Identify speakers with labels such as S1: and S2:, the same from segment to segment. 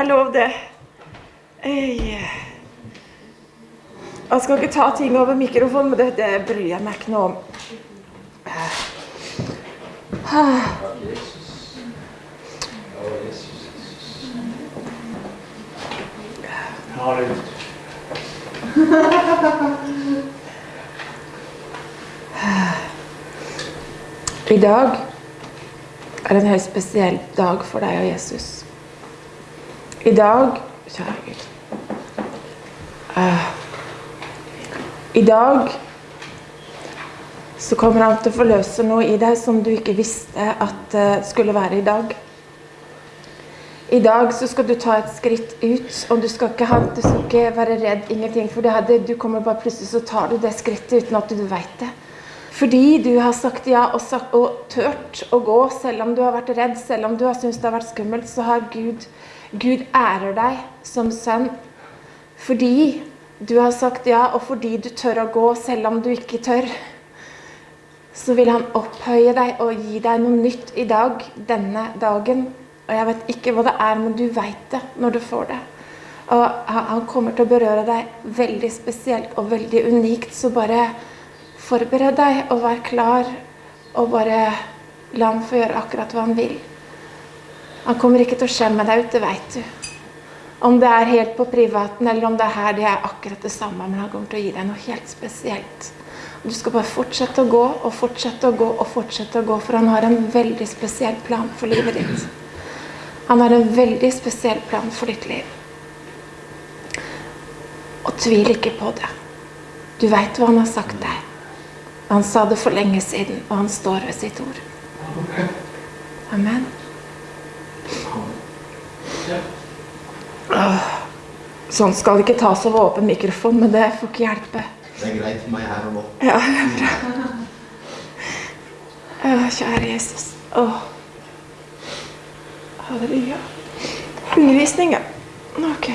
S1: det
S2: er lov, det. Jeg skal ikke ta ting over mikrofonen, men det, det bryr jeg meg ikke noe om. I dag er en helt spesiell dag for deg og Jesus. I dag Kjære Gud. Ah. I dag så kommer han til å forløse noe i deg som du ikke visste at uh, skulle være i dag. I dag så skal du ta et skritt ut, og du skal ikke, ha, du skal ikke være redd, ingenting. For det du kommer bare plutselig så tar du det skrittet uten at du vet det. Fordi du har sagt ja og, sagt, og tørt å gå, selv om du har vært redd, selv om du har syntes det har vært skummelt, så har Gud, Gud ærer deg som sønn. Fordi du har sagt ja, og fordi du tør å gå selv om du ikke tør, så vil han opphøye deg og gi deg noe nytt i dag, denne dagen. Og jeg vet ikke hva det er, men du vet det når du får det. Og han kommer til å berøre deg veldig spesielt og veldig unikt, så bare forbered deg og vær klar, og bare la han få gjøre akkurat hva han vil. Han kommer ikke til å skjemme deg ut, det vet du. Om det er helt på privaten, eller om det er her, det er akkurat det samme, men han kommer til å gi deg noe helt spesielt. Du skal bare fortsette å gå og fortsette å gå og fortsette å gå, for han har en veldig spesiell plan for livet ditt. Han har en veldig spesiell plan for ditt liv. Og tvil ikke på det. Du vet hva han har sagt deg. Han sa det for lenge siden, og han står ved sitt ord. Amen. Åh, Sånn skal det ikke tas over åpen mikrofon, men det får ikke hjelpe.
S1: Det er greit for meg her og nå.
S2: Ja, det er bra. Å, kjære Jesus. Åh. Halleluja. Undervisning, ja. Ok.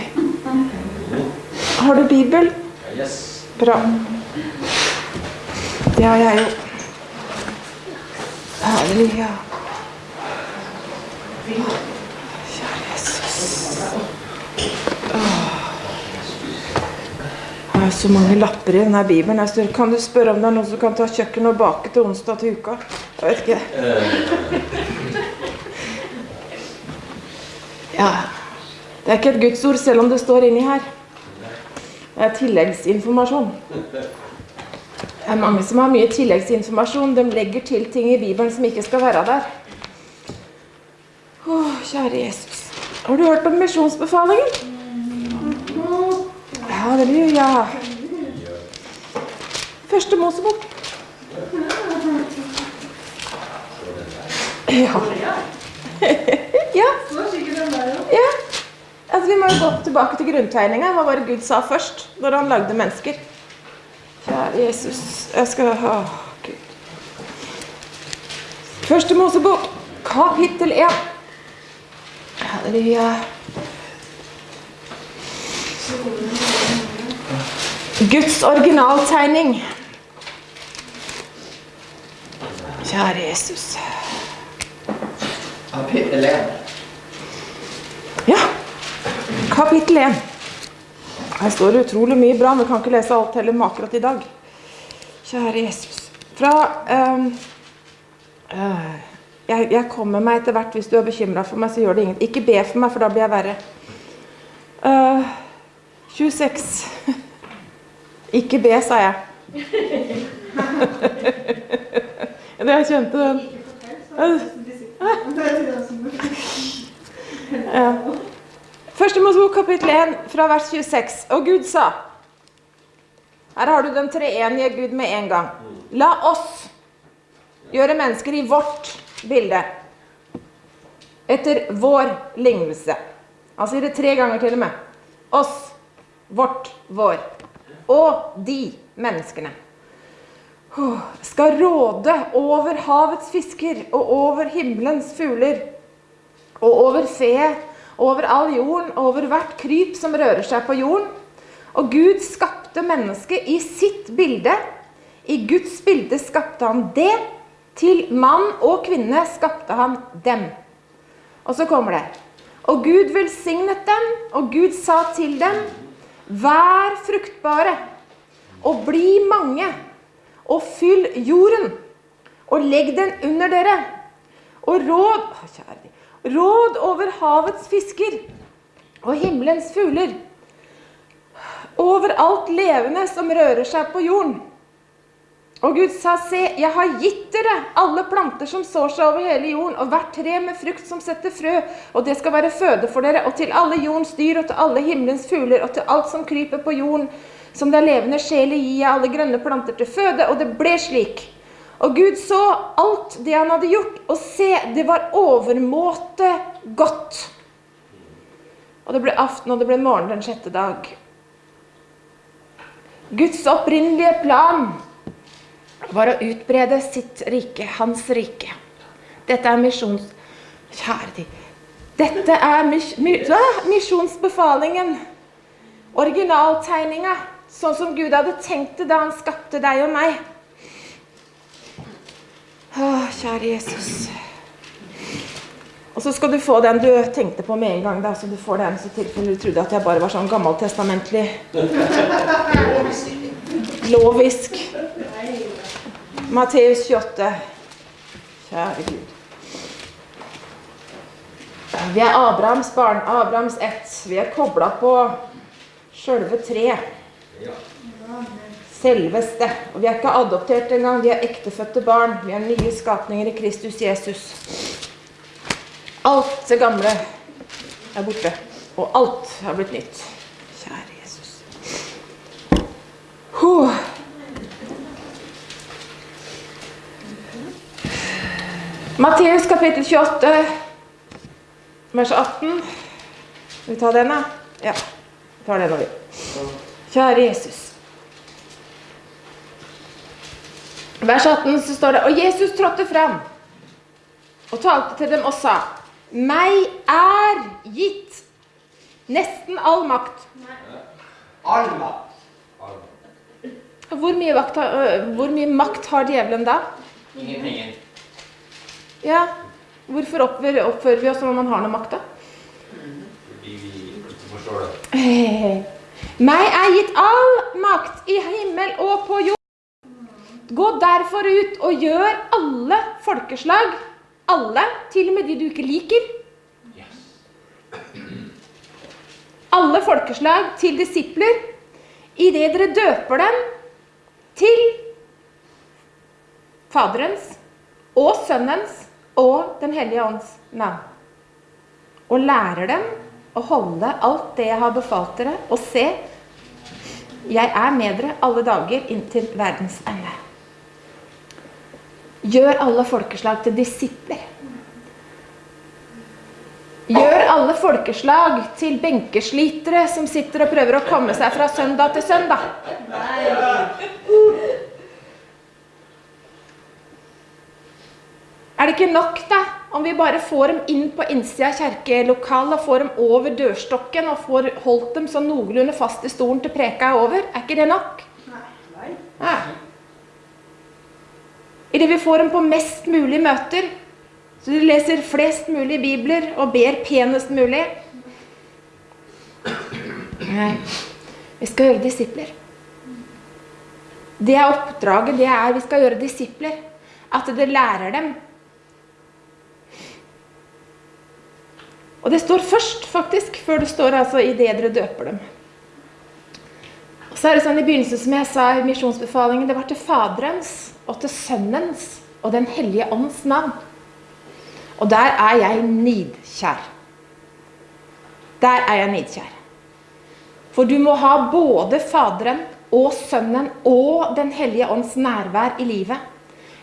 S2: Har du Bibel?
S1: Yes.
S2: Bra. Ja, jeg er jo Halleluja. Kjære Jesus. Åh. Det er så mange lapper i denne bibelen. Kan du spørre om det er noen som kan ta kjøkken og bake til onsdag til uka? Jeg vet ikke. Ja. Det er ikke et gudsord selv om det står inni her. Det er tilleggsinformasjon. Det er mange som har mye tilleggsinformasjon. De legger til ting i Bibelen som ikke skal være der. Å, kjære Jesus. Har du hørt om misjonsbefalingen? Halleluja. Første Mosebok. Ja. ja. ja. Altså, vi må jo gå tilbake til grunntegninga. Hva var det Gud sa først når han lagde mennesker? Kjære Jesus, jeg skal ha Gud. Første Mosebok, kapittel 1. Halleluja. Guds originaltegning. Kjære Jesus.
S1: Kapittel 1.
S2: Ja, kapittel 1. Her står det utrolig mye bra, vi kan ikke lese alt heller med akkurat i dag. Kjære Jesus. Fra ehm, eh, jeg, jeg kommer meg etter hvert. Hvis du er bekymra for meg, så gjør det ingenting. Ikke be for meg, for da blir jeg verre. Uh, 26. Ikke be, sa jeg. jeg kjente den. Ja. Første Mosebok kapittel 1 fra vers 26. Og Gud sa Her har du den treenige Gud med en gang. La oss gjøre mennesker i vårt bilde. Etter vår lignelse. Han sier det tre ganger til og med. Oss, vårt, vår. Og de menneskene skal råde over havets fisker og over himmelens fugler og over fe, over all jorden, over hvert kryp som rører seg på jorden. Og Gud skapte mennesket i sitt bilde. I Guds bilde skapte han det. Til mann og kvinne skapte han dem. Og så kommer det. Og Gud velsignet dem, og Gud sa til dem, vær fruktbare og bli mange, og fyll jorden, og legg den under dere, og råd kjære Råd over havets fisker og himmelens fugler. Over alt levende som rører seg på jorden. Og Gud sa, se, jeg har gitt dere alle planter som sår seg over hele jorden, og hvert tre med frukt som setter frø, og det skal være føde for dere, og til alle jordens dyr, og til alle himmelens fugler, og til alt som kryper på jorden, som det er levende sjel i, gir jeg alle grønne planter til føde, og det ble slik. Og Gud så alt det han hadde gjort, og se, det var overmåte godt. Og det ble aften, og det ble morgen den sjette dag. Guds opprinnelige plan var å utbrede sitt rike, hans rike. Dette er misjons... Kjære de. Dette er mis, mis, misjonsbefalingen. Originaltegninga. Sånn som Gud hadde tenkt det da han skapte deg og meg. Å, kjære Jesus. Og så skal du få den du tenkte på med en gang. da, så du får den så tilfelle du trodde at jeg bare var sånn gammeltestamentlig lovisk. Matteus 28. Kjære Gud. Vi er Abrahams barn, Abrahams ett. Vi er kobla på sjølve tre. Selveste. Og vi er ikke adoptert engang, vi er ektefødte barn. Vi er nye skapninger i Kristus Jesus. Alt det gamle er borte, og alt har blitt nytt. Kjære Jesus. Huh. Matteus kapittel 28, vers 18. Skal vi ta den, da? Ja. Vi tar den nå, vi. Kjære Jesus. Vers 18 så står det Og Jesus trådte fram og talte til dem og sa Meg er gitt nesten all makt
S1: All makt.
S2: Hvor mye, makt har, hvor mye makt har djevelen da?
S3: Ingenting.
S2: Ja, Hvorfor oppfører, oppfører vi oss som om man har noe makt, da?
S3: Fordi vi ikke forstår det.
S2: Meg er gitt all makt i himmel og på jord. Gå derfor ut og gjør alle folkeslag, alle, til og med de du ikke liker, alle folkeslag til disipler, idet dere døper dem til Faderens og Sønnens og Den hellige ånds navn. Og lærer dem å holde alt det jeg har befalt dere, og se, jeg er med dere alle dager inntil verdens ende. Gjør alle folkeslag til disipler. Gjør alle folkeslag til benkeslitere som sitter og prøver å komme seg fra søndag til søndag. Er det ikke nok, da, om vi bare får dem inn på innsida av og får dem over dørstokken og får holdt dem sånn noenlunde fast i stolen til preka er over? Er ikke det nok? Nei. Idet vi får dem på mest mulig møter, så de leser flest mulig bibler og ber penest mulig Nei. Vi skal gjøre disipler. Det er oppdraget. Det er vi skal gjøre disipler. At det lærer dem Og det står først, faktisk, før det står altså i det dere døper dem. Og så er det sånn i begynnelsen, som jeg sa i misjonsbefalingen, det var til Faderens og til Sønnens og Den hellige ånds navn. Og der er jeg nidkjær. Der er jeg nidkjær. For du må ha både Faderen og Sønnen og Den hellige ånds nærvær i livet.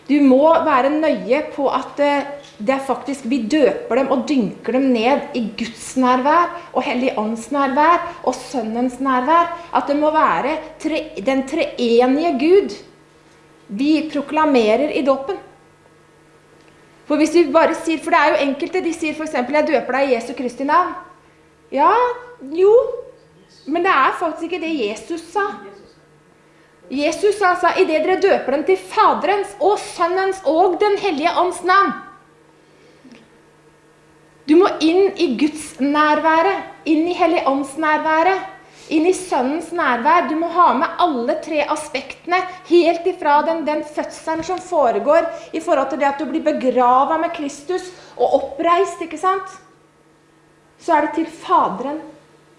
S2: Du må være nøye på at eh, det er faktisk vi døper dem og dynker dem ned i Guds nærvær og Hellig ånds nærvær og Sønnens nærvær. At det må være tre, den treenige Gud vi proklamerer i dåpen. For hvis vi bare sier, for det er jo enkelte, de sier f.eks.: 'Jeg døper deg i Jesu Kristi navn'. Ja, jo, men det er faktisk ikke det Jesus sa. Jesus sa altså, idet dere døper dem til Faderens og Sønnens og Den hellige ånds navn. Du må inn i Guds nærværet, inn i Hellig ånds nærværet, inn i Sønnens nærvær. Du må ha med alle tre aspektene, helt ifra den, den fødselen som foregår i forhold til det at du blir begrava med Kristus og oppreist, ikke sant? Så er det til Faderen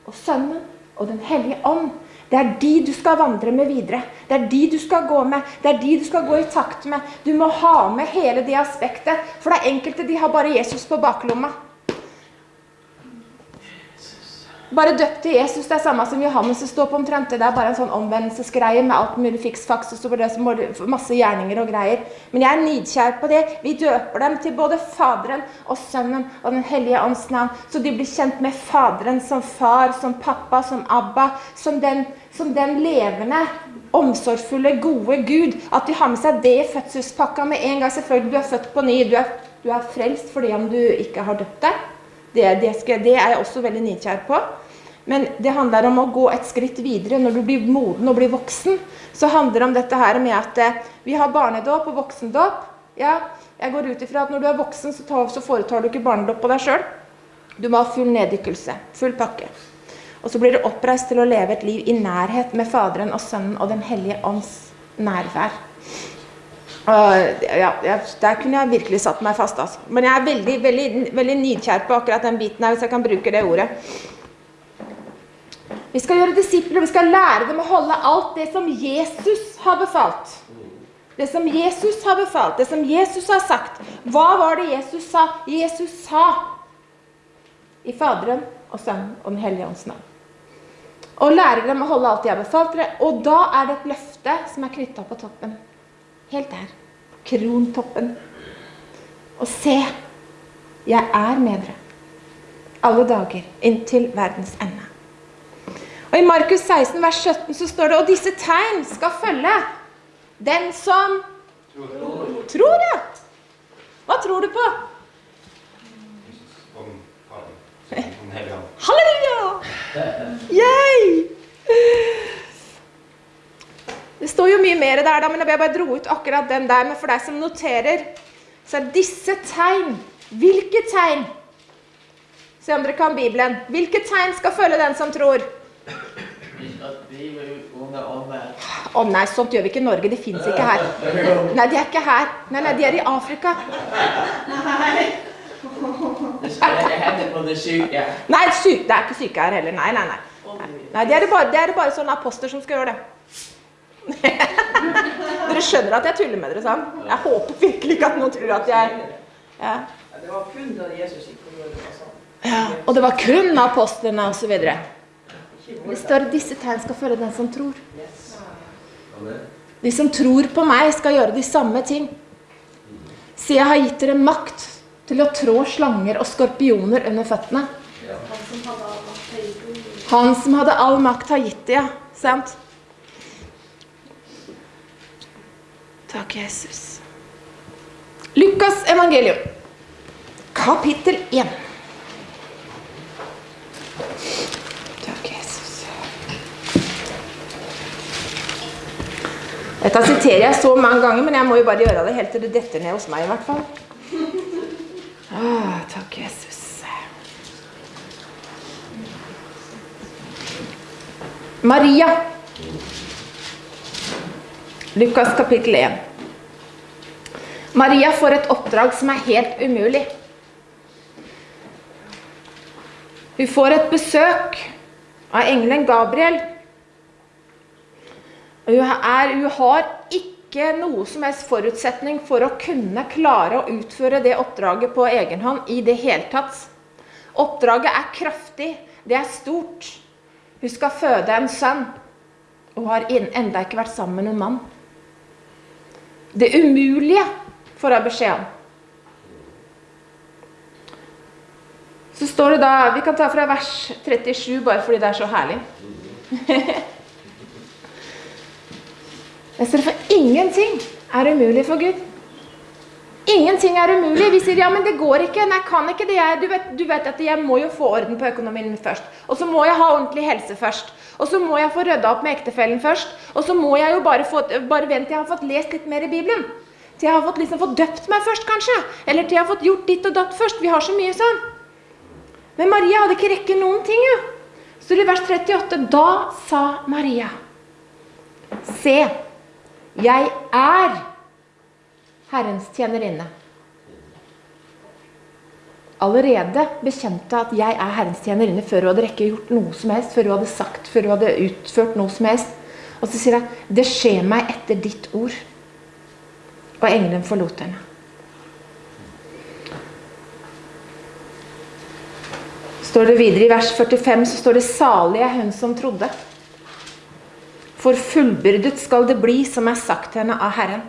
S2: og Sønnen og Den hellige ånd. Det er de du skal vandre med videre. Det er de du skal gå med. Det er de du skal gå i takt med. Du må ha med hele det aspektet. For det er enkelte de har bare Jesus på baklomma. Bare døpt til Jesus, det er samme som Johannes som står på omtrent. Det er bare en sånn omvendelsesgreie med alt mulig fiks-faks og så det som masse gjerninger og greier. Men jeg er nidkjær på det. Vi døper dem til både Faderen og Sønnen og Den hellige ånds navn. Så de blir kjent med Faderen som far, som pappa, som Abba. Som den, som den levende, omsorgsfulle, gode Gud. At de har med seg det i fødselspakka med en gang. Selvfølgelig, du er født på ny. Du er, du er frelst fordi om du ikke har døpt deg. Det, det, skal, det er jeg også veldig nidkjær på. Men det handler om å gå et skritt videre. Når du blir moden og blir voksen, så handler det om dette her med at eh, vi har barnedåp og voksendåp. Ja, jeg går ut ifra at når du er voksen, så, tar, så foretar du ikke barnedåp på deg sjøl. Du må ha full neddykkelse. Full pakke. Og så blir du oppreist til å leve et liv i nærhet med Faderen og Sønnen og Den hellige ånds nærvær. Uh, ja, der kunne jeg virkelig satt meg fast. Altså. Men jeg er veldig, veldig, veldig nidkjær på akkurat den biten her, hvis jeg kan bruke det ordet. Vi skal gjøre disipler, vi skal lære dem å holde alt det som Jesus har befalt. Det som Jesus har befalt, det som Jesus har sagt. Hva var det Jesus sa? Jesus sa i Faderen og Sønnen og Den hellige ånds navn. Og lære dem å holde alt de har befalt dere. Og da er det et løfte som er knytta på toppen. Helt der. Krontoppen. Og se, jeg er med dere alle dager inntil verdens ende. Og I Markus 16, vers 17 så står det Og disse tegn skal følge den som tror. tror ja. Hva tror du på? Halleluja! Yay! Det står jo mye mer der, da, men jeg bare dro ut akkurat den der. Men for deg som noterer, så er disse tegn Hvilke tegn? Se om dere kan Bibelen. Hvilke tegn skal følge den som tror? Å oh, nei, sånt gjør vi ikke i Norge. De fins ikke her. Nei, de er ikke her. Nei, nei, de er i Afrika.
S4: Det skal på det syke.
S2: Nei, syk, det er ikke syke her heller. Nei, nei, nei. Nei, Det er det bare, det er bare sånne aposter som skal gjøre det. dere skjønner at jeg tuller med dere, sant? Jeg håper virkelig ikke at noen tror at jeg ja.
S5: Det var kun da Jesus gikk på jorda. det
S2: ja. Og det var kun apostlene osv. Det
S5: står at
S2: står disse tegn skal følge den som tror. De som tror på meg, skal gjøre de samme ting. Så jeg har gitt dere makt til å trå slanger og skorpioner under føttene. Han som hadde all makt, har gitt det, ja. Sant? Takk, Jesus. Lukas evangelium, kapittel 1. Takk, Jesus. Dette siterer jeg så mange ganger, men jeg må jo bare gjøre det helt til det detter ned hos meg, i hvert fall. Ah, takk, Jesus. Maria. Lukas kapittel 1. Maria får et oppdrag som er helt umulig. Hun får et besøk av engelen Gabriel. Hun, er, hun har ikke noe som helst forutsetning for å kunne klare å utføre det oppdraget på egen hånd i det hele tatt. Oppdraget er kraftig, det er stort. Hun skal føde en sønn og har enda ikke vært sammen med noen mann. Det umulige får jeg beskjeden. Så står det da Vi kan ta fra vers 37, bare fordi det er så herlig. Jeg står for ingenting er umulig for Gud. Ingenting er umulig. Vi sier ja, men det går ikke. Nei, kan ikke det. Jeg, du, vet, du vet at jeg må jo få orden på økonomien min først. Og så må jeg ha ordentlig helse først. Og så må jeg få rydda opp med ektefellen først. Og så må jeg jo bare få Bare vent til jeg har fått lest litt mer i Bibelen. Til jeg har fått liksom fått døpt meg først, kanskje. Eller til jeg har fått gjort ditt og datt først. Vi har så mye sånn. Men Maria hadde ikke rekke noen ting, jo. Så i vers 38 Da sa Maria Se, jeg er Herrens tjenerinne. Allerede bekjente at jeg er Herrens tjenerinne før hun hadde rekke gjort noe som helst, før hun hadde sagt, før hun hadde utført noe som helst. Og så sier hun det skjer meg etter ditt ord. Og engelen forlot henne. Står det videre I vers 45 så står det 'salig er hun som trodde'. For fullbyrdet skal det bli som er sagt til henne av Herren.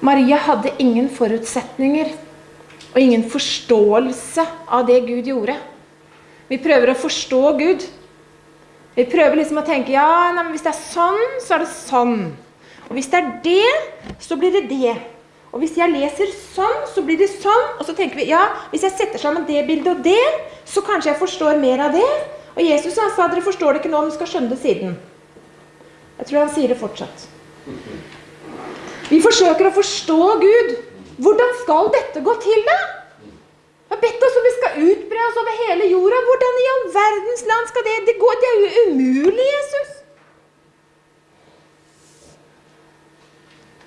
S2: Maria hadde ingen forutsetninger og ingen forståelse av det Gud gjorde. Vi prøver å forstå Gud. Vi prøver liksom å tenke ja, nei, men hvis det er sånn, så er det sånn. Og hvis det er det, så blir det det. Og hvis jeg leser sånn, så blir det sånn. Og så tenker vi ja, hvis jeg setter sammen det bildet og det, så kanskje jeg forstår mer av det. Og Jesus han sa dere forstår det ikke nå, men skal skjønne det siden. Jeg tror han sier det fortsatt. Vi forsøker å forstå Gud. Hvordan skal dette gå til, da? Vi har bedt oss om vi skal utbre oss over hele jorda. Hvordan i all verdens land skal det Det, gå? det er jo umulig, Jesus.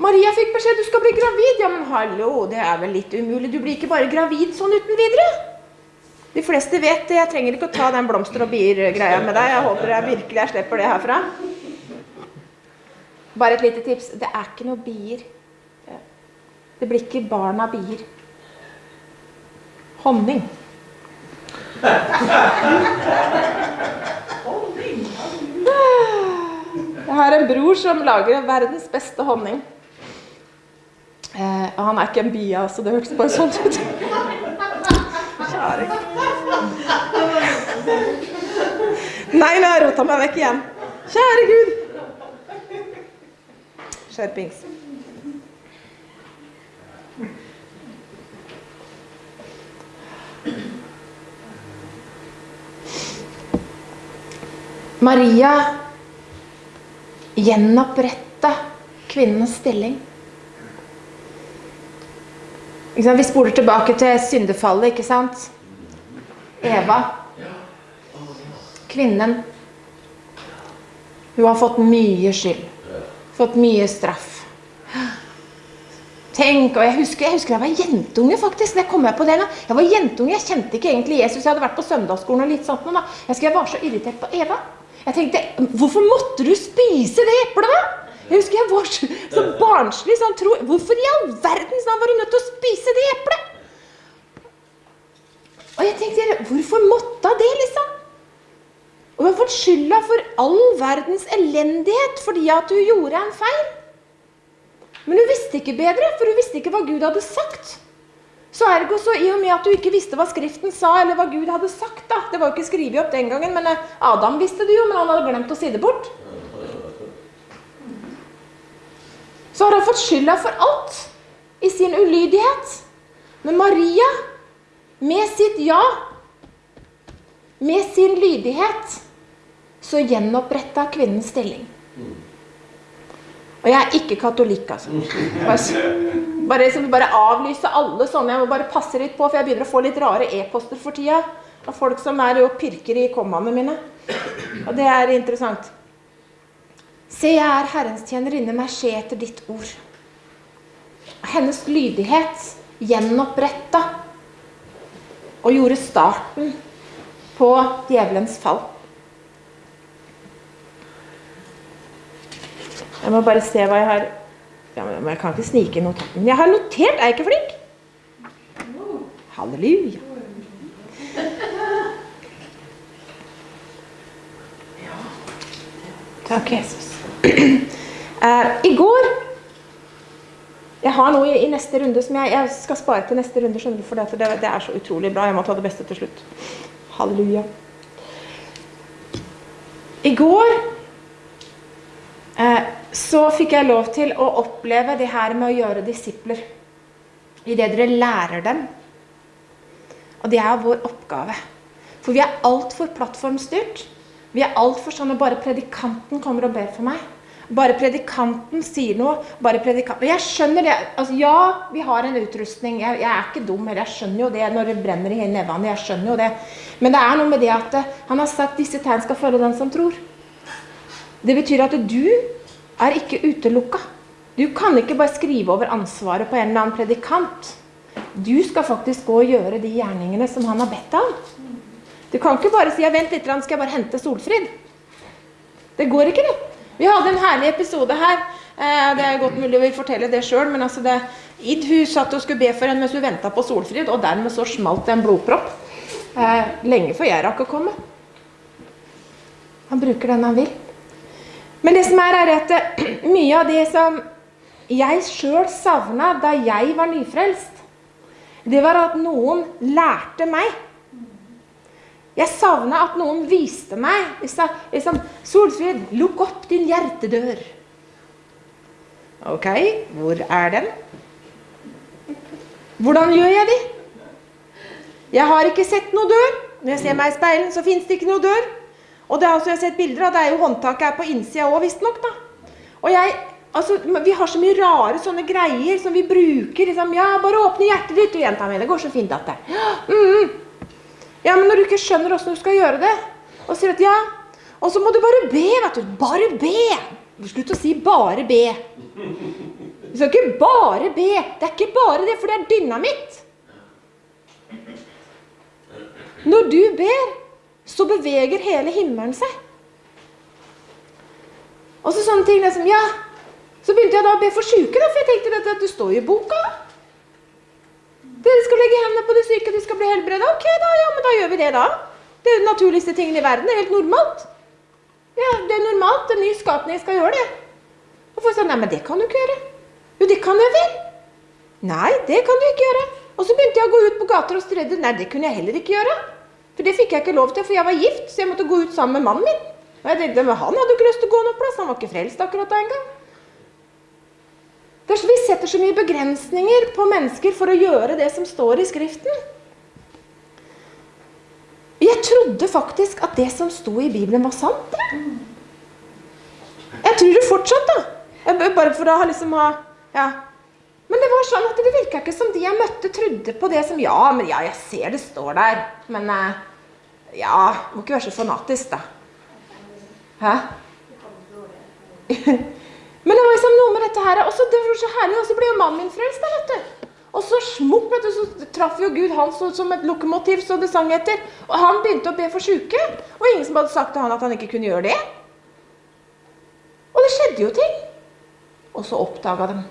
S2: Maria fikk beskjed du skal bli gravid. Ja, men hallo, det er vel litt umulig. Du blir ikke bare gravid sånn uten videre. De fleste vet det. Jeg trenger ikke å ta den blomster og bier-greia med deg. Jeg håper jeg virkelig jeg slipper det herfra. Bare et lite tips. Det er ikke noe bier. Det blir ikke barn av bier. Honning. Jeg har en bror som lager verdens beste honning. Eh, han er ikke en bia, så Det hørtes bare sånn ut. Nei, nå har jeg rota meg vekk igjen. Kjære Gud. Skjerpings. Maria gjenoppretta kvinnens stilling. Vi spoler tilbake til syndefallet, ikke sant? Eva. Kvinnen. Hun har fått mye skyld. Fått mye straff. Tenk, og jeg husker, jeg husker jeg var jentunge, faktisk. Det kom jeg på det nå. Jeg var jentunge, jeg kjente ikke egentlig Jesus. Jeg hadde vært på søndagsskolen og litt sånt. nå, da. Jeg husker jeg var så irritert på Eva. Jeg tenkte, hvorfor måtte du spise det eplet, da? Jeg husker jeg var så, barnslig. sånn tro, Hvorfor i all verdens navn var du nødt til å spise det eplet? Og jeg tenkte, hvorfor måtte det, liksom? Og hun har fått skylda for all verdens elendighet fordi at hun gjorde en feil. Men hun visste ikke bedre, for hun visste ikke hva Gud hadde sagt. Så ergo så i og med at du ikke visste hva Skriften sa, eller hva Gud hadde sagt da, Det var jo ikke skrevet opp den gangen, men eh, Adam visste det jo, men han hadde glemt å si det bort. Så har han fått skylda for alt i sin ulydighet. Men Maria, med sitt ja, med sin lydighet, så gjenoppretta kvinnens stilling. Og jeg er ikke katolikk, altså. Bare, så vi bare avlyse alle sånne. Jeg må bare passe litt på, for jeg begynner å få litt rare e-poster for tida. Av folk som er og pirker i kommaene mine. Og det er interessant. Se, jeg er Herrens tjenerinne, meg skje etter ditt ord. Hennes lydighet gjenoppretta og gjorde starten på djevelens fall. Jeg må bare se hva jeg har ja, men Jeg kan ikke snike i notaten. Jeg har notert! Er jeg ikke flink? Halleluja. Takk, Jesus. Uh, I går Jeg har noe i, i neste runde som jeg, jeg skal spare til neste runde, skjønner du, for det, det er så utrolig bra. Jeg må ta det beste til slutt. Halleluja. I går så fikk jeg lov til å oppleve det her med å gjøre disipler. I det dere lærer dem. Og det er vår oppgave. For vi er altfor plattformstyrt. Vi er altfor sånn at bare predikanten kommer og ber for meg. Bare predikanten sier noe. bare predikanten. Jeg skjønner det. Altså, ja, vi har en utrustning. Jeg, jeg er ikke dum Eller Jeg skjønner jo det når det brenner i nevene. Jeg skjønner jo det. Men det er noe med det at eh, han har sagt disse tegn skal følge den som tror. Det betyr at du er ikke utelukka. Du kan ikke bare skrive over ansvaret på en eller annen predikant. Du skal faktisk gå og gjøre de gjerningene som han har bedt om. Du kan ikke bare si ja, 'vent litt, skal jeg bare hente Solfrid'. Det går ikke, det. Vi hadde en herlig episode her. Eh, det er godt mulig å fortelle det sjøl, men altså det, Id hun satt og skulle be for henne mens hun venta på Solfrid, og dermed så smalt det en blodpropp. Eh, lenge før jeg rakk å komme. Han bruker den han vil. Men det som er, er at eh, mye av det som jeg sjøl savna da jeg var nyfrelst, det var at noen lærte meg jeg savna at noen viste meg liksom, 'Solfrid, lukk opp din hjertedør.' Ok, hvor er den? Hvordan gjør jeg det? Jeg har ikke sett noe dør. Når jeg ser meg i speilen, så fins det ikke noe dør. Og det er altså, jeg har sett bilder av, det er jo håndtaket er på innsida òg, visstnok. Og jeg, altså, vi har så mye rare sånne greier som vi bruker. Liksom, ja, bare åpne hjertet ditt, og jenta mi. Det går så fint, at det. Mm, ja, men når du ikke skjønner åssen du skal gjøre det, og sier at ja Og så må du bare be, vet du. Bare be. Slutt å si 'bare be'. Du skal ikke bare be. Det er ikke bare det, for det er dynamitt. Når du ber, så beveger hele himmelen seg. Og så sånne ting liksom, Ja, så begynte jeg da å be for syke, da, for jeg tenkte at det står jo i boka. Dere skal legge hendene på de syke, de skal bli helbreda. Ok, da, ja, men da gjør vi det, da. Det er den naturligste tingen i verden. Det er helt normalt. Ja, det er normalt. En ny skapning skal gjøre det. Og folk sa nei, men det kan du ikke gjøre. Jo, det kan jeg vel. Nei, det kan du ikke gjøre. Og så begynte jeg å gå ut på gater og strede. Nei, det kunne jeg heller ikke gjøre. For det fikk jeg ikke lov til, for jeg var gift, så jeg måtte gå ut sammen med mannen min. Og jeg tenkte, men Han hadde jo ikke lyst til å gå noen plass, han var ikke frelst akkurat da engang. Vi setter så mye begrensninger på mennesker for å gjøre det som står i Skriften. Jeg trodde faktisk at det som sto i Bibelen, var sant. Jeg tror det fortsatt, da. Jeg, bare for å ha liksom ha Ja. Var sånn at det virka ikke som de jeg møtte, trodde på det som Ja, men ja, jeg ser det står der. Men eh, ja, må ikke være så fanatisk, da. Hæ? Men det var liksom noe med dette her, og så ble jo mannen min frelst, da, vet du. Og så smukk, vet du, så traff jo Gud han så, som et lokomotiv, så det sang etter. Og han begynte å be for syke, og ingen som hadde sagt til han at han ikke kunne gjøre det. Og det skjedde jo ting. Og så oppdaga de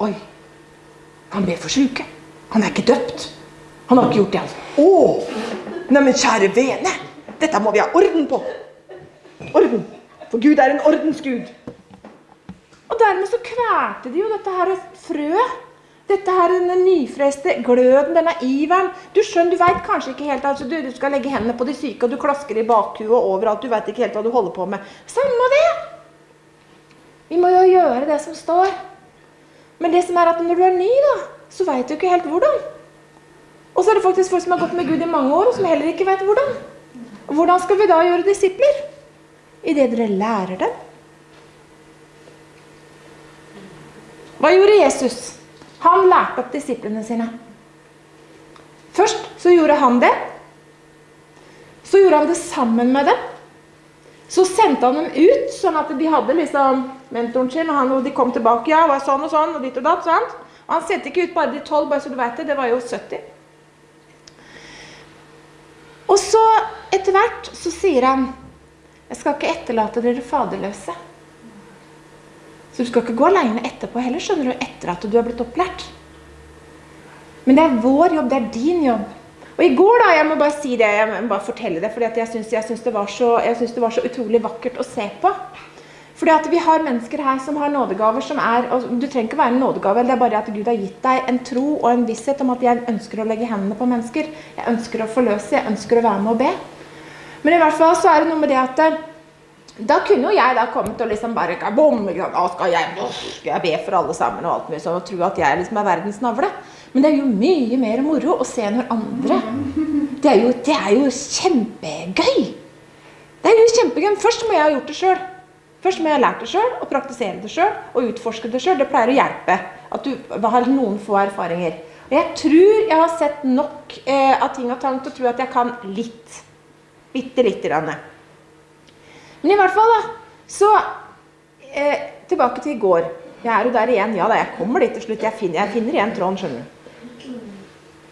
S2: Oi, han ber for syke. Han er ikke døpt. Han har ikke gjort det, altså. Å! Neimen, kjære vene! Dette må vi ha orden på. Orden. For Gud er en ordensgud. Og dermed så kvelte de jo dette her frøet. Dette her, denne nyfreste gløden, denne iveren. Du skjønner, du veit kanskje ikke helt altså, du, du skal legge hendene på de syke, og du klasker i bakhuet overalt. Du veit ikke helt hva du holder på med. Samme det! Vi må jo gjøre det som står. Men det som er at når du er ny, da, så veit du ikke helt hvordan. Og så er det faktisk folk som har gått med Gud i mange år, og som heller ikke veit hvordan. Hvordan skal vi da gjøre disipler? Idet dere lærer dem. Hva gjorde Jesus? Han lærte opp disiplene sine. Først så gjorde han det. Så gjorde han det sammen med dem. Så sendte han dem ut, sånn at de hadde liksom mentoren sin, og, han, og de kom tilbake. ja, var sånn og sånn, og ditt og datt, sant? Og han sendte ikke ut bare de tolv, bare så du vet det. Det var jo 70. Og så, etter hvert, så sier han Jeg skal ikke etterlate dere faderløse. Så du skal ikke gå aleine etterpå heller, skjønner du, etter at du har blitt opplært. Men det er vår jobb, det er din jobb. Og i går, da, jeg må bare si det, jeg må bare fortelle det, at jeg syns, jeg syns det var så utrolig vakkert å se på. Fordi at vi har mennesker her som har nådegaver som er og Du trenger ikke være en nådegave, det er bare at Gud har gitt deg en tro og en visshet om at jeg ønsker å legge hendene på mennesker. Jeg ønsker å forløse, jeg ønsker å være med og be. Men i hvert fall så er det noe med det at eh, da kunne jo jeg da kommet og liksom bare bom, ikke sant? Skal jeg, skal jeg be for alle sammen og alt mulig sånn og tro at jeg liksom er verdens navle. Men det er jo mye mer moro å se når andre Det er jo, det er jo kjempegøy. Det er jo kjempegøy. Først må jeg ha gjort det sjøl. Først må jeg ha lært det sjøl og praktisere det sjøl og utforske det sjøl. Det pleier å hjelpe at du har noen få erfaringer. Og jeg tror jeg har sett nok eh, av ting og tang til å tro at jeg kan litt. Bitte lite grann. Men i hvert fall, da. Så eh, tilbake til i går. Jeg er jo der igjen. Ja da, jeg kommer dit til slutt. Jeg finner, jeg finner igjen tråden, skjønner du.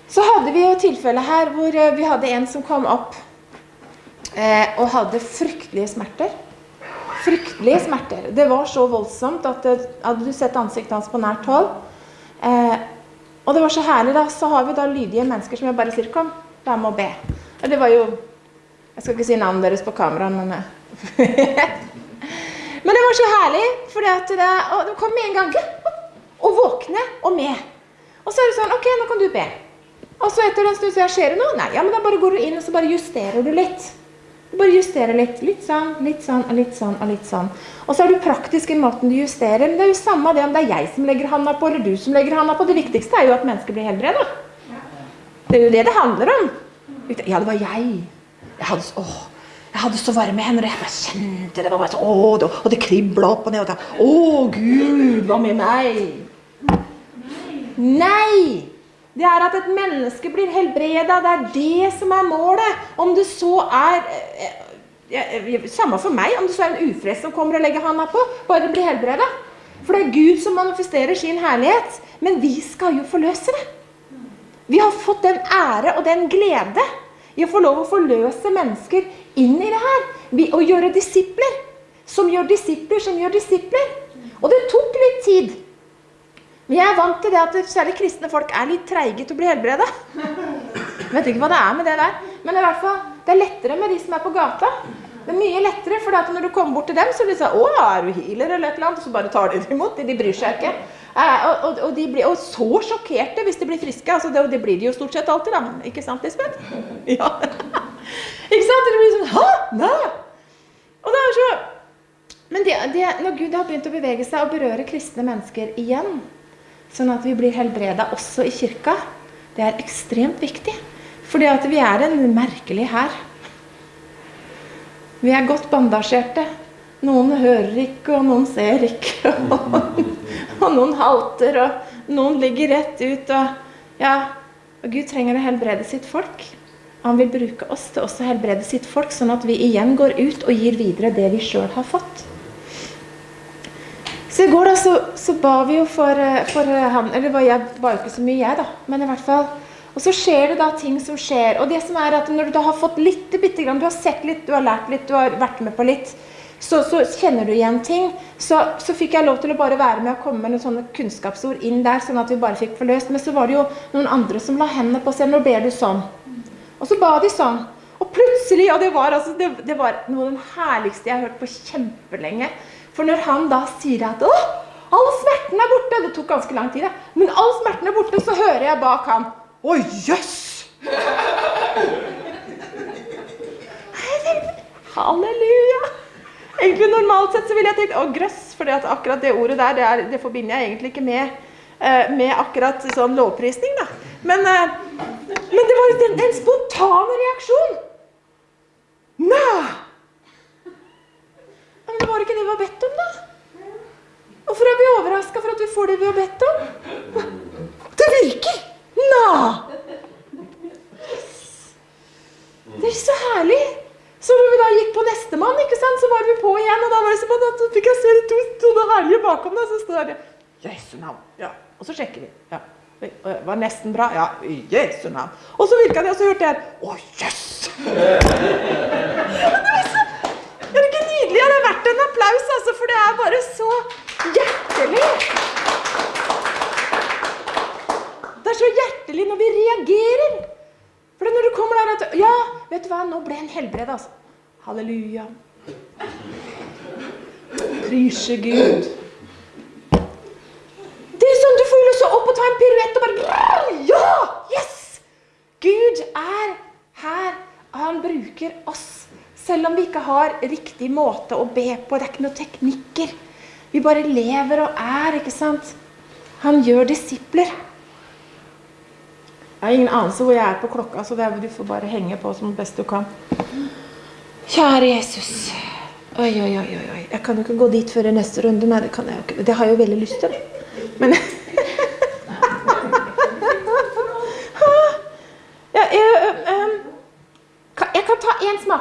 S2: Så hadde vi jo tilfelle her hvor eh, vi hadde en som kom opp eh, og hadde fryktelige smerter. Fryktelige smerter. Det var så voldsomt at det, Hadde du sett ansiktet hans på nært hold? Eh, og det var så herlig, da. Så har vi da lydige mennesker som jeg bare sier Kom, vær med og be. Det var jo Jeg skal ikke si navnet deres på kamera, men eh, Men det var så herlig, for det, det de kom med en gang. Og våkne og med. Og så er det sånn Ok, nå kan du be. Og så etter en stund så skjer det noe. Nei, ja, men da bare går du inn og så bare justerer du litt. Du bare justerer litt. Litt sånn, litt sånn, og litt sånn og litt sånn. Og så er du praktisk i måten du justerer. Men det er jo samme det om det er jeg som legger handa på, eller du som legger handa på. Det viktigste er jo at mennesker blir helbreda. Det er jo det det handler om. Ja, det var jeg. Jeg hadde, åh, jeg hadde så varme hender, jeg bare kjente det. var bare så, åh, det, Og det kribla opp og ned. Og da, å, Gud, hva med meg? Nei! Nei! Det er at et menneske blir helbreda. Det er det som er målet. Om det så er eh, eh, Samme for meg om det så er en ufrelst som kommer og legger handa på. Bare bli helbreda. For det er Gud som manifesterer sin herlighet. Men vi skal jo forløse det. Vi har fått den ære og den glede i å få lov å forløse mennesker inn i det her. Og gjøre disipler. Som gjør disipler, som gjør disipler. Og det tok litt tid. Jeg er vant til det at særlig kristne folk er litt treige til å bli helbreda. Vet ikke hva det er med det der. Men i hvert fall, det er lettere med de som er på gata. Det er mye lettere, for når du kommer bort til dem, så blir de sånn 'Å, er du healer?' eller et eller annet. Og så bare tar de det imot. De, bryr seg ikke. Eh, og, og, og, de blir, og så sjokkerte hvis de blir friske. altså det, det blir de jo stort sett alltid, da. Ikke sant, Lisbeth? Ja. ikke sant? De blir sånn 'Hæ? Nei?' Og det er så Men det, det, når Gud har begynt å bevege seg og berøre kristne mennesker igjen, sånn at vi blir helbreda også i kirka, det er ekstremt viktig. Fordi at vi er en merkelig hær. Vi er godt bandasjerte. Noen hører ikke, og noen ser ikke. Og noen halter, og noen ligger rett ut. Og ja, og Gud trenger å helbrede sitt folk. Han vil bruke oss til også å helbrede sitt folk, sånn at vi igjen går ut og gir videre det vi sjøl har fått. Så i går da, så, så ba vi jo for, eh, for eh, han Eller var jeg ba ikke så mye, jeg, da. Men i hvert fall. Og så skjer det da ting som skjer. Og det som er at når du da har fått litt, bitte grann, du har sett litt, du har lært litt, du har vært med på litt, så, så kjenner du igjen ting. Så, så fikk jeg lov til å bare være med og komme med noen sånne kunnskapsord inn der, sånn at vi bare fikk forløst. Men så var det jo noen andre som la hendene på seg. Nå ber du sånn. Og så ba de sånn. Og plutselig, og det var, altså, det, det var noe av det herligste jeg har hørt på kjempelenge. For når han da sier at å, all smerten er borte Det tok ganske lang tid, det. Men all smerten er borte, så hører jeg bak ham Å, jøss! Halleluja! Egentlig Normalt sett så ville jeg tenkt å, grøss, for akkurat det ordet der, det, er, det forbinder jeg egentlig ikke med, eh, med akkurat sånn lovprisning. da. Men, eh, men det var en, en spontan reaksjon. Nei! Men det var ikke det vi har bedt om, da. Hvorfor er vi overraska for at vi får det vi har bedt om? Det virker! Nei! Det er så herlig. Så når vi da gikk på nestemann, ikke sant, så var vi på igjen. Og da var det som at fikk jeg se to sånne herlige bakom deg. Så står det Jesu navn. Ja. Og så sjekker vi. Ja. Det var nesten bra. Ja, Jesu navn. Og så virka det, og så hørte jeg Å, jøss! Er det Og? Det er verdt en applaus, altså, for det er bare så hjertelig. Det er så hjertelig når vi reagerer. For når du kommer der at Ja, vet du hva, nå ble en helbredet, altså. Halleluja. Prise Gud. Det er sånn du får lyst til å opp og ta en piruett og bare Ja! Yes! Gud er her. Han bruker oss. Selv om vi ikke har riktig måte å be på. Det er ikke noen teknikker. Vi bare lever og er, ikke sant? Han gjør disipler. Jeg har ingen anelse hvor jeg er på klokka, så det er, du får bare henge på som best du kan. Kjære Jesus. Oi, oi, oi. oi. Jeg kan jo ikke gå dit før i neste runde. Nei, det kan jeg jo ikke. Det har jeg jo veldig lyst til. Men ja, jeg, um, kan- jeg kan ta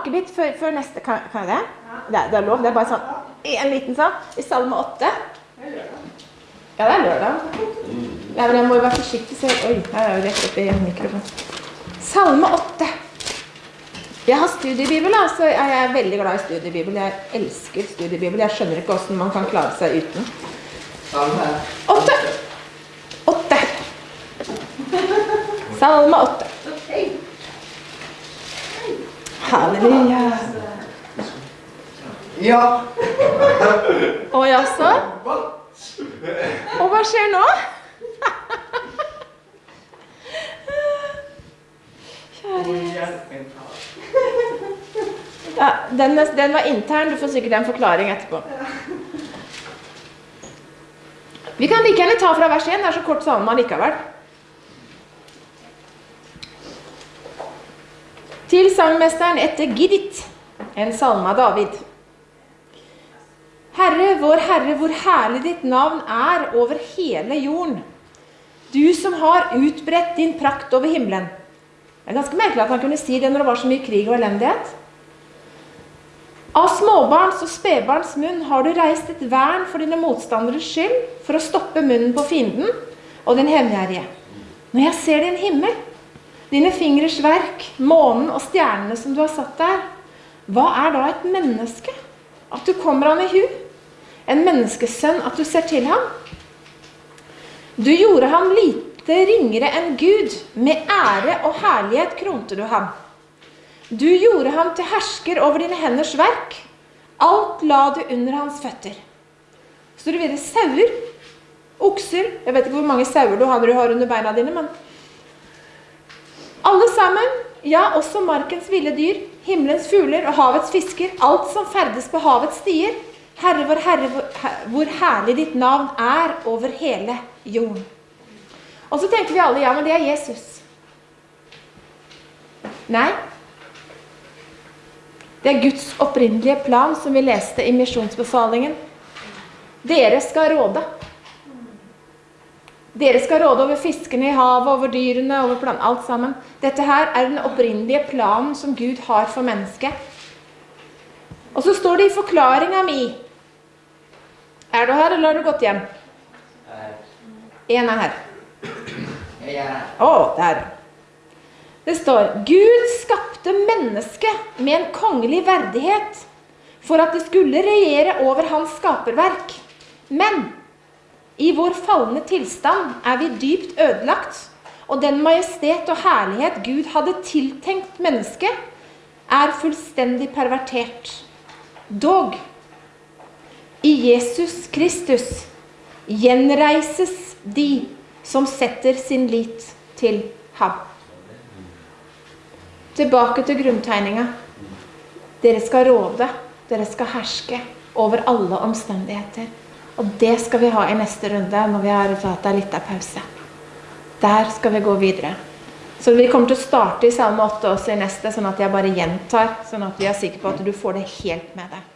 S2: smakebit før, før neste. Kan, kan jeg det? det? er- Det er lov. Det er bare sånn en liten sånn. I Salme 8. Ja, det er lørdag. Ja, men jeg må jo være forsiktig, så Oi, her er jo rett oppi mikrofonen. Salme 8. Jeg har studiebibel, da, så jeg er veldig glad i studiebibel. Jeg elsker studiebibel. Jeg skjønner ikke hvordan man kan klare seg uten. Åtte. Åtte. Salme 8. Halleluja.
S1: Ja.
S2: Å jaså? Og hva skjer nå? Kjære Ja, den, den var intern. Du får sikkert en forklaring etterpå. Vi kan like gjerne ta fra vers 1. Det er så kort salme allikevel. Til sangmesteren etter Gidit, en salme av David. Herre, vår Herre, hvor herlig ditt navn er over hele jorden. Du som har utbredt din prakt over himmelen. Det er ganske merkelig at han kunne si det når det var så mye krig og elendighet. Av småbarns og spedbarns munn har du reist et vern for dine motstanderes skyld, for å stoppe munnen på fienden og den hevngjerrige. Når jeg ser din himmel, dine fingres verk, månen og stjernene som du har satt der, hva er da et menneske? At du kommer ham i hu? En menneskesønn, at du ser til ham? Du gjorde ham lite ringere enn Gud, med ære og herlighet kronte du ham. Du gjorde ham til hersker over dine henders verk. Alt la du under hans føtter. Så det videre sauer, okser Jeg vet ikke hvor mange sauer du du har under beina dine, men Alle sammen, ja, også markens ville dyr, himmelens fugler og havets fisker, alt som ferdes på havets stier. Herre vår Herre, hvor, herlig ditt navn er over hele jorden. Og så tenker vi alle ja, men det er Jesus. Nei. Det er Guds opprinnelige plan, som vi leste i misjonsbefalingen. Dere skal råde. Dere skal råde over fiskene i havet, over dyrene, over planen, alt sammen. Dette her er den opprinnelige planen som Gud har for mennesket. Og så står det i forklaringa mi Er du her, eller har du gått hjem? En er her.
S4: Er.
S2: Å, der. Det står Gud skapte mennesket med en kongelig verdighet for at det skulle regjere over hans skaperverk. Men i vår falne tilstand er vi dypt ødelagt, og den majestet og herlighet Gud hadde tiltenkt mennesket, er fullstendig pervertert. Dog, i Jesus Kristus gjenreises de som setter sin lit til ham. Tilbake til grunntegninga. Dere skal råde, dere skal herske over alle omstendigheter. Og det skal vi ha i neste runde, når vi har tatt en liten pause. Der skal vi gå videre. Så vi kommer til å starte i Salme 8 også i neste, sånn at jeg bare gjentar, sånn at vi er sikre på at du får det helt med deg.